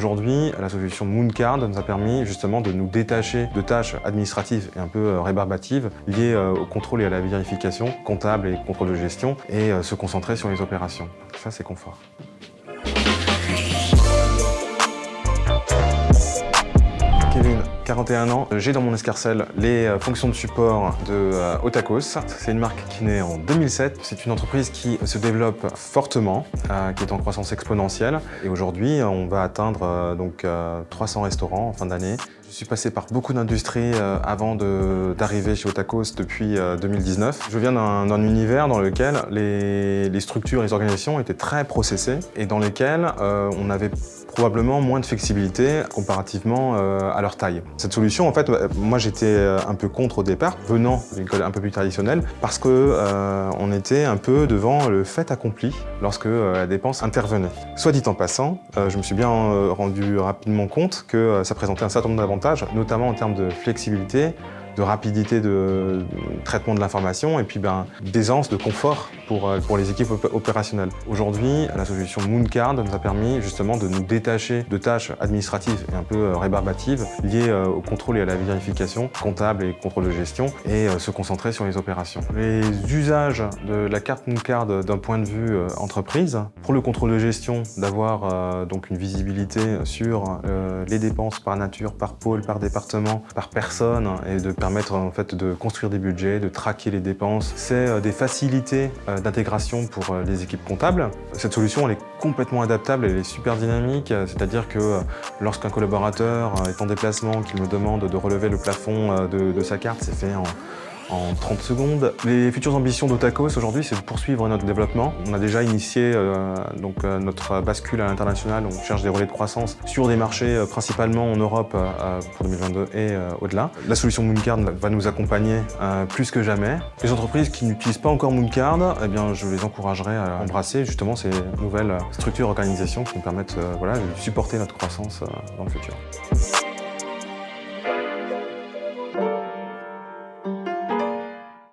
Aujourd'hui, la solution Mooncard nous a permis justement de nous détacher de tâches administratives et un peu euh, rébarbatives liées euh, au contrôle et à la vérification comptable et contrôle de gestion et euh, se concentrer sur les opérations. Ça, c'est confort. 41 ans, j'ai dans mon escarcelle les euh, fonctions de support de euh, Otakos. C'est une marque qui naît en 2007. C'est une entreprise qui se développe fortement, euh, qui est en croissance exponentielle. Et aujourd'hui, on va atteindre donc 300 restaurants en fin d'année. Je suis passé par beaucoup d'industries avant d'arriver chez Otakos depuis 2019. Je viens d'un univers dans lequel les, les, structures les organisations étaient très processées et dans lesquelles on avait probablement moins de flexibilité comparativement euh, à leur taille. Cette solution, en fait, euh, moi j'étais euh, un peu contre au départ, venant d'une école un peu plus traditionnelle, parce que on était un peu devant le fait accompli lorsque la dépense intervenait. Soit dit en passant, je me suis bien rendu rapidement compte que ça présentait un certain nombre d'avantages, notamment en termes de flexibilité, de rapidité de traitement de l'information et puis ben, d'aisance, de confort pour, euh, pour les équipes opérationnelles. Aujourd'hui, la solution Mooncard nous a permis justement de nous détacher de tâches administratives et un peu euh, rébarbatives liées euh, au contrôle et à la vérification comptable et contrôle de gestion et se concentrer sur les opérations. Les usages de la carte Mooncard d'un point de vue entreprise, pour le contrôle de gestion, d'avoir donc une visibilité sur les dépenses par nature, par pôle, par département, par personne et de permettre en fait de construire des budgets, de traquer les dépenses. C'est euh, des facilités euh, d'intégration pour euh, les équipes comptables. Cette solution, elle est complètement adaptable, elle est super dynamique, c'est-à-dire que lorsqu'un collaborateur est en déplacement, qu'il me demande de relever le plafond de, de sa carte, c'est fait en en 30 secondes. Les futures ambitions d'Otakos aujourd'hui, c'est de poursuivre notre développement. On a déjà initié euh, donc, euh, notre bascule à l'international, on cherche des relais de croissance sur des marchés euh, principalement en Europe pour 2022 et au-delà. La solution Mooncard va nous accompagner plus que jamais. Les entreprises qui n'utilisent pas encore Mooncard, eh bien, je les encouragerai à embrasser justement ces nouvelles structures, organisations qui nous permettent voilà, de supporter notre croissance dans le futur.